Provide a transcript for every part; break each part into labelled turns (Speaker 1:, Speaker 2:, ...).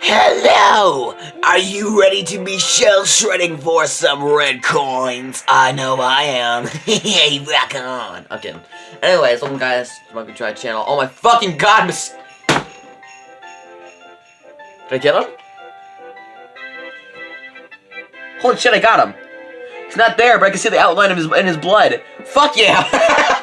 Speaker 1: Hello! Are you ready to be shell shredding for some red coins? I know I am. hey, back on. I'm. Anyways, welcome guys to my Try channel. Oh my fucking god, miss. Did I get him? Holy shit, I got him. He's not there, but I can see the outline of his in his blood. Fuck yeah!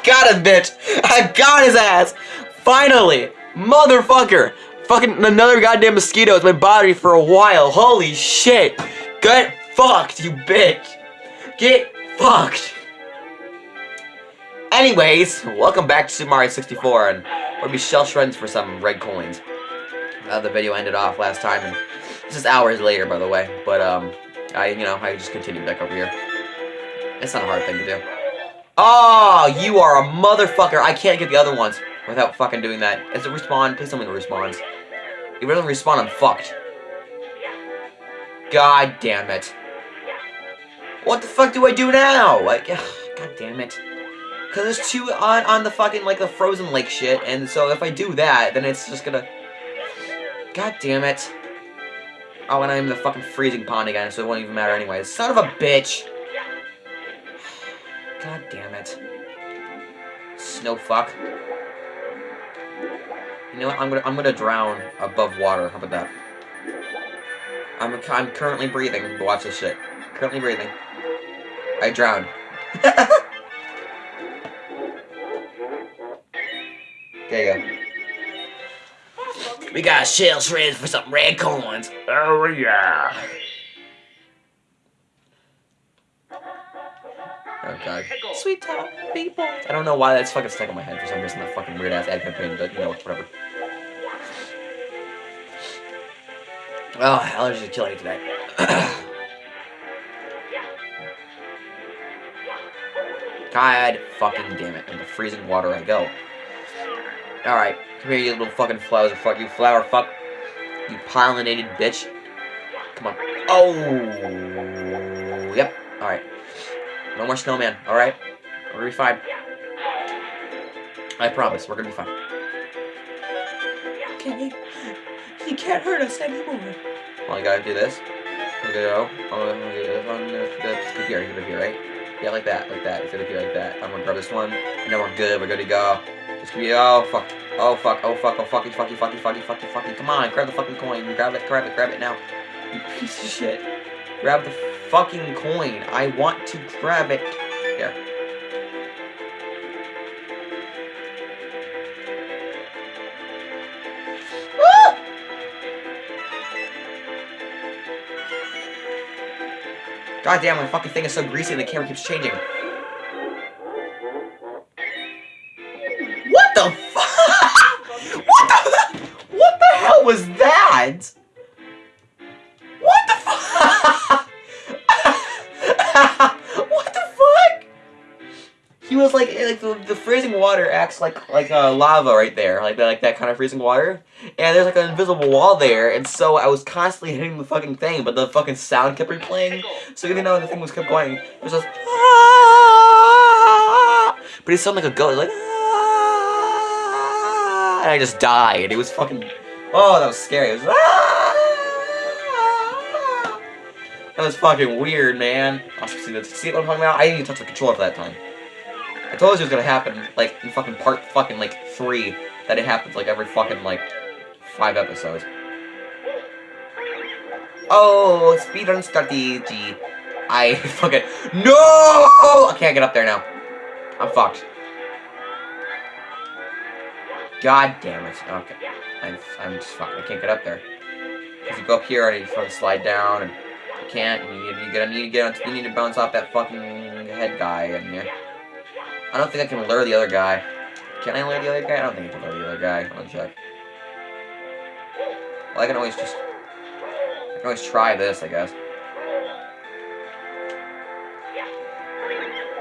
Speaker 1: got him, bitch! I got his ass! Finally! Motherfucker! Fucking another goddamn mosquito is my body for a while. Holy shit! Get fucked, you bitch! Get fucked! Anyways, welcome back to Super Mario 64, and we'll be shell shreds for some red coins. Uh, the video ended off last time, and this is hours later, by the way, but, um, I, you know, I just continued back over here. It's not a hard thing to do. Oh, you are a motherfucker! I can't get the other ones without fucking doing that. Is it respawn? Please tell me it. If it doesn't respawn, I'm fucked. God damn it. What the fuck do I do now? Like, ugh, god damn it. Cause there's two on, on the fucking, like, the frozen lake shit, and so if I do that, then it's just gonna... God damn it. Oh, and I'm in the fucking freezing pond again, so it won't even matter anyways. Son of a bitch! God damn it. Snow fuck. You know what? I'm gonna I'm gonna drown above water. How about that? I'm I'm currently breathing. Watch this shit. Currently breathing. I drowned. there you go. We got shell shreds for some red coins. Oh yeah. Oh god. Sweet top people. I don't know why that's fucking stuck in my head for some reason. That fucking weird ass ad campaign, but you know, whatever. Oh, allergies are killing me today. God fucking damn it. Into freezing water I go. Alright, come here, you little fucking flowers. Fuck you, flower fuck. You pollinated bitch. Come on. Oh! Yep. Alright. No more snowman, alright? We're gonna be fine. I promise, we're gonna be fine. You? He can't hurt us anymore. Well, I gotta do this. I'm gonna go. I'm gonna oh, do this one. Could be here. Could be right? Yeah, like that, like that. It's gonna be like that. I'm gonna grab this one, and then we're good. We're good to go. This could be. Oh fuck. Oh fuck. Oh fuck. Oh fucky. Fucky. Fucky. Fucky. Fucky. Fucky. Come on, grab the fucking coin. Grab it. Grab it. Grab it now. You piece of shit. Grab the fucking coin. I want to grab it. God damn, my fucking thing is so greasy and the camera keeps changing. He was like, like the, the freezing water acts like like uh, lava right there, like that, like that kind of freezing water. And there's like an invisible wall there, and so I was constantly hitting the fucking thing, but the fucking sound kept replaying. So even though the thing was kept going, it was just ah! but it sounded like a ghost, like ah! and I just died. It was fucking oh, that was scary. It was ah! That was fucking weird, man. See, see what I'm talking about? I didn't even touch the controller for that time. I told you it was gonna happen, like, in fucking part fucking, like, three, that it happens, like, every fucking, like, five episodes. Oh, speedrun strategy. I fucking, no! I can't get up there now. I'm fucked. God damn it. Okay. I'm, I'm just fucked. I can't get up there. If you go up here and you fucking slide down and you can't, and you, you, get, you need to get on, you need to bounce off that fucking head guy in here. I don't think I can lure the other guy. Can I lure the other guy? I don't think I can lure the other guy. I'll check. Well, I can always just... I can always try this, I guess.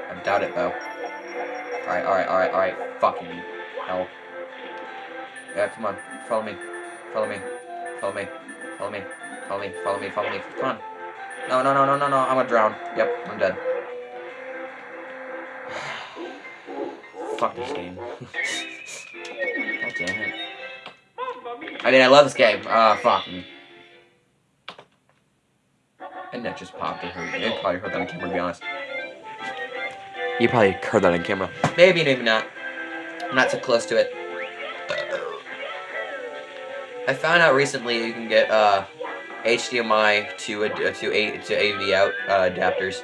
Speaker 1: I doubt it, though. Alright, alright, alright, alright. Fucking hell. Yeah, come on. Follow me. Follow me. Follow me. Follow me. Follow me. Follow me. Follow me. Come on. No, no, no, no, no, no. I'm gonna drown. Yep, I'm dead. Fuck this game. God damn it. I mean, I love this game. Uh, fuck me. My neck just popped. It hurt. You probably heard that on camera, to be honest. You probably heard that on camera. Maybe, maybe not. I'm not so close to it. I found out recently you can get uh, HDMI to a, to a to AV out uh, adapters,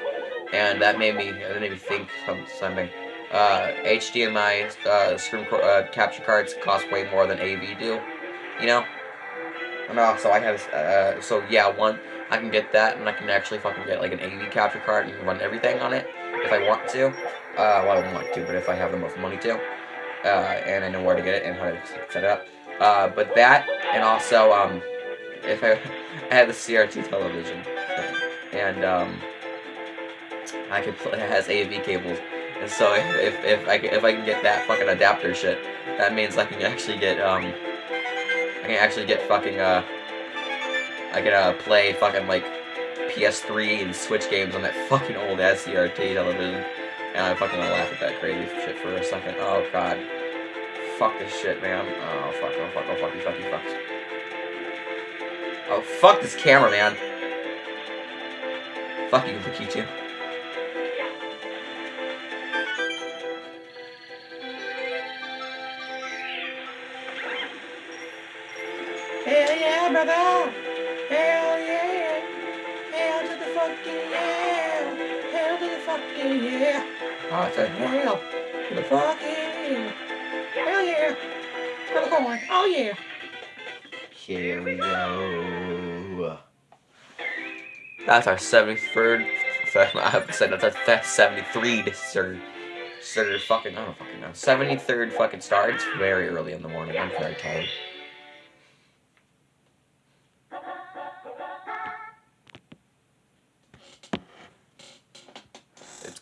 Speaker 1: and that made me that made me think something. Uh, HDMI uh, screen uh, capture cards cost way more than AV do, you know. And also I have uh, so yeah one I can get that and I can actually fucking get like an AV capture card and run everything on it if I want to. Uh, well I don't want to, but if I have enough money to, uh, and I know where to get it and how to set it up. Uh, but that, and also, um, if I, I had the CRT television, and, um, I could play, it has AV cables, and so if, if, if, I, if I can get that fucking adapter shit, that means I can actually get, um, I can actually get fucking, uh, I can, uh, play fucking, like, PS3 and Switch games on that fucking old ass CRT television. And I fucking wanna laugh at that crazy shit for a second. Oh god fuck this shit, man. Oh, fuck, oh, fuck, oh, fuck, you fuck, you fuck. Oh, fuck this camera, man. Fuck you, Lakitu. Hell yeah, brother! Hell yeah! Hell to the fucking yeah! Hell to the fucking yeah! Oh, it's a hell to the fucking yeah! Hell yeah. For the coin. Oh yeah. Here we go. That's our 73rd. I have to say that's our 73rd sir. Sir fucking, I don't fucking know. 73rd fucking star. It's very early in the morning. I'm very tired.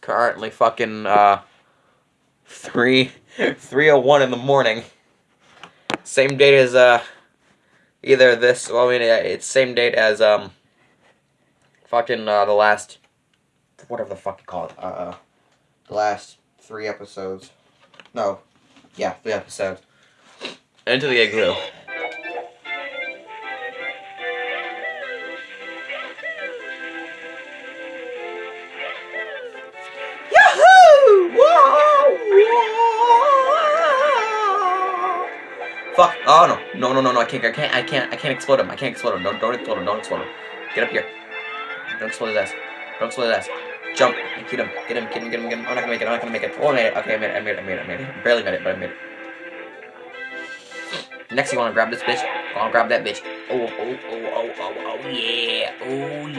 Speaker 1: Currently fucking, uh, 3 3.01 in the morning. Same date as, uh, either this, well, I mean, it's same date as, um, fucking, uh, the last, whatever the fuck you call it, uh, the last three episodes. No. Yeah, three episodes. Into the Igloo. Oh no. No no no no I can't I can't I can't I can't explode him. I can't explode him. Don't don't explode him. Don't explode him. Get up here. Don't explode his ass. Don't explode his ass. Jump. Get him. Get him. Get him. Get him. Get him. I'm not gonna make it. I'm not gonna make it. Oh I made it. Okay, I made it. I made it. I made it. I made it. Barely made it, but I made it. Next, you wanna grab this bitch. I wanna grab that bitch. Oh, oh, oh, oh, oh, oh, yeah. Oh, yeah.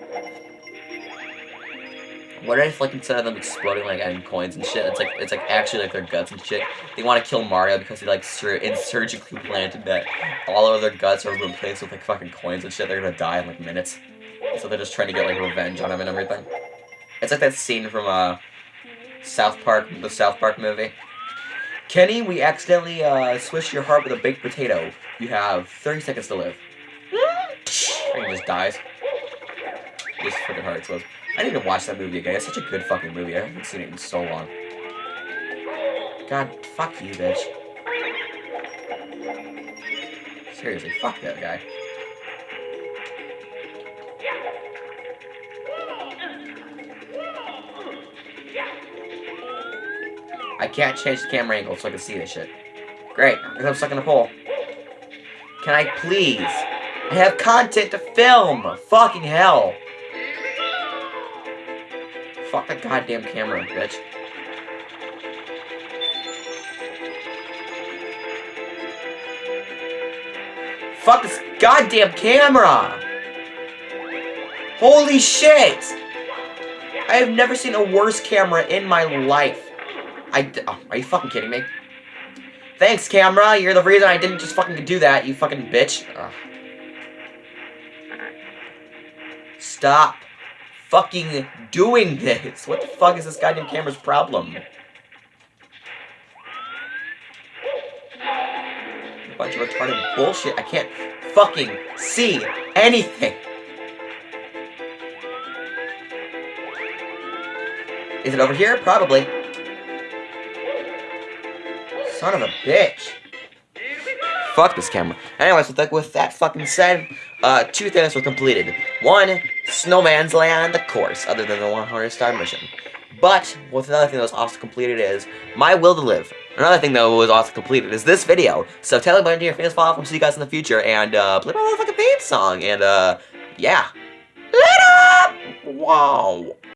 Speaker 1: What if like instead of them exploding like and coins and shit, it's like it's like actually like their guts and shit. They want to kill Mario because he like sur surgically planted that all of their guts are replaced with like fucking coins and shit. They're gonna die in like minutes. So they're just trying to get like revenge on him and everything. It's like that scene from uh South Park, the South Park movie. Kenny, we accidentally uh, switched your heart with a baked potato. You have 30 seconds to live. and he just dies. This freaking heart explodes. I need to watch that movie again. It's such a good fucking movie. I haven't seen it in so long. God, fuck you, bitch. Seriously, fuck that guy. I can't change the camera angle so I can see this shit. Great, I'm stuck in a pole. Can I please? I have content to film! Fucking hell! Fuck that goddamn camera, bitch. Fuck this goddamn camera! Holy shit! I have never seen a worse camera in my life. I, oh, are you fucking kidding me? Thanks, camera. You're the reason I didn't just fucking do that, you fucking bitch. Ugh. Stop fucking doing this? What the fuck is this goddamn camera's problem? bunch of retarded bullshit. I can't fucking see anything. Is it over here? Probably. Son of a bitch. Fuck this camera. Anyways, with that, with that fucking said, uh, two things were completed. One, Snowman's Land, of course, other than the 100 star mission. But, with another thing that was also completed is, My Will to Live. Another thing that was also completed is this video. So tell everybody to your fans follow up, see you guys in the future, and, uh, play my motherfucking theme song, and, uh, yeah. Later! Wow.